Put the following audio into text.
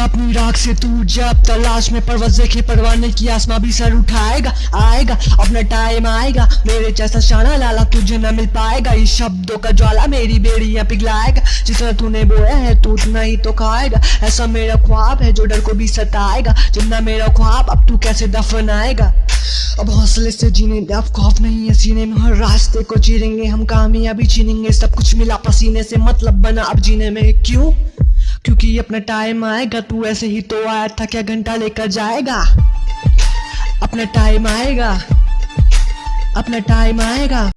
अपनी राख से तू जब तलाश में परवज देखे परवाने की आसमां भी सर उठाएगा, आएगा, अपना टाइम आएगा, मेरे जैसा शाना लाला तुझे न मिल पाएगा, इस शब्दों का ज्वाला मेरी बेड़ियाँ पिघलाएगा जितना तूने बोया है, तू उतना ही तो खाएगा, ऐसा मेरा ख्वाब है जो डर को भी सताएगा, जितना मेरा ख्वाब, अब तू कैसे दफन आएगा अब हौसले से जीने, अब खौफ नहीं है सीने में, हर रास्ते को चीरेंगे, हम कामयाबी छीनेंगे सब कुछ मिला, पसीने से मतलब बना, अब जीने में क्यों? क्योंकि अपना टाइम आएगा, तू ऐसे ही तो आया था, क्या घंटा लेकर जाएगा? अपना टाइम आएगा, अपना टाइम आएगा।